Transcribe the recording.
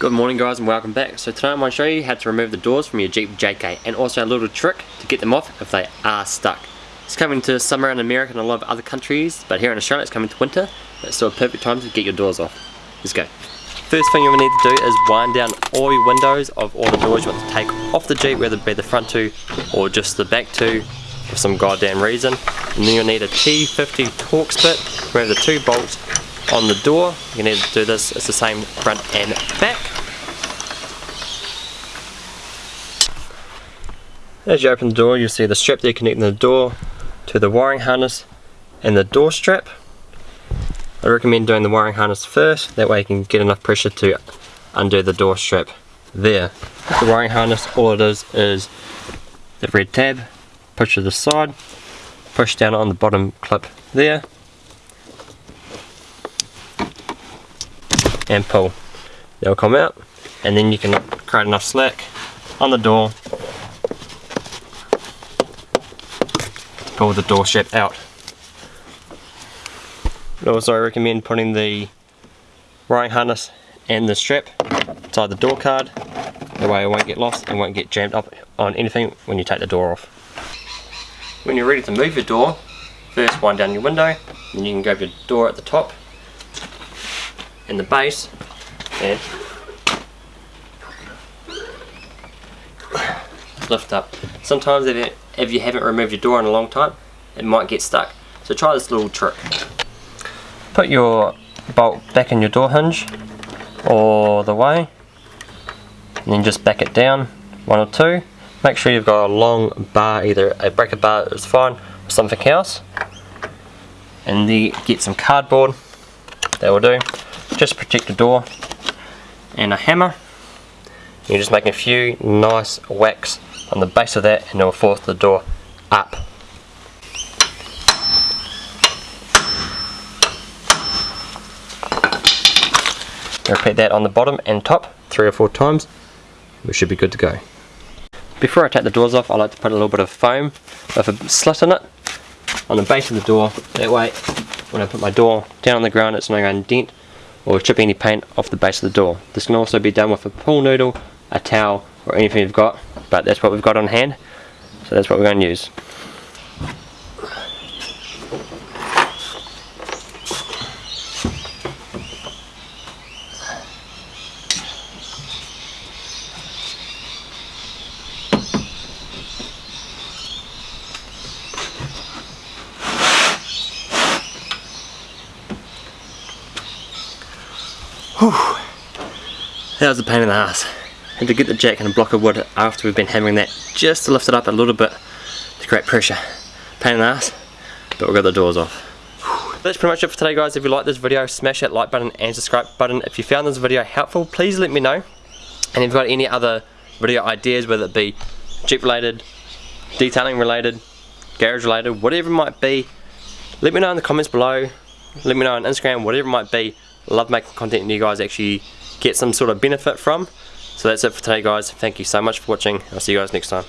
Good morning guys and welcome back. So today I'm going to show you how to remove the doors from your Jeep JK and also a little trick to get them off if they are stuck. It's coming to summer in America and a lot of other countries but here in Australia it's coming to winter it's still a perfect time to get your doors off. Let's go. First thing you're going to need to do is wind down all your windows of all the doors you want to take off the Jeep whether it be the front two or just the back two for some goddamn reason. And then you'll need a T50 Torx bit, remove the two bolts on the door. You need to do this, it's the same front and back. As you open the door you'll see the strap there connecting the door to the wiring harness and the door strap. I recommend doing the wiring harness first, that way you can get enough pressure to undo the door strap there. The wiring harness, all it is is the red tab, push to the side, push down on the bottom clip there, and pull. They'll come out and then you can create enough slack on the door pull the door strap out. But also I recommend putting the wiring harness and the strap inside the door card that way it won't get lost and won't get jammed up on anything when you take the door off. When you're ready to move your door, first wind down your window, then you can grab your door at the top and the base and lift up. Sometimes if you, if you haven't removed your door in a long time, it might get stuck. So try this little trick. Put your bolt back in your door hinge all the way and then just back it down one or two. Make sure you've got a long bar, either a breaker bar is fine or something else. And then get some cardboard, that will do just protect the door and a hammer you're just making a few nice whacks on the base of that and it will force the door up. Repeat that on the bottom and top three or four times. We should be good to go. Before I take the doors off I like to put a little bit of foam with a slit in it on the base of the door. That way when I put my door down on the ground it's not going to dent or chip any paint off the base of the door. This can also be done with a pool noodle, a towel or anything you've got but that's what we've got on hand so that's what we're going to use. Whew. That was a pain in the ass. And to get the jack and a block of wood after we've been hammering that just to lift it up a little bit to create pressure. Pain in the ass, but we got the doors off. That's pretty much it for today guys. If you like this video, smash that like button and subscribe button. If you found this video helpful, please let me know. And if you've got any other video ideas, whether it be Jeep related, detailing related, garage related, whatever it might be, let me know in the comments below. Let me know on Instagram, whatever it might be love making content and you guys actually get some sort of benefit from. So that's it for today guys. Thank you so much for watching. I'll see you guys next time.